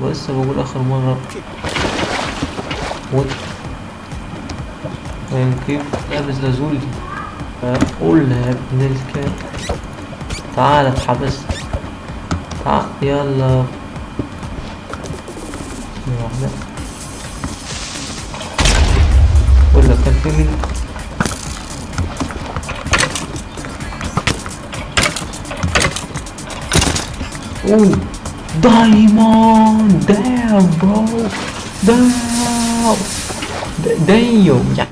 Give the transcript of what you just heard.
ولسه بقول آخر مرة. وات يعني كيف لابس لازولي قول يا ابن الكلب تعال اتحبس تعال يلا. واحدة ولا كان في مين؟ اوه Diamond Damn bro Damn Damn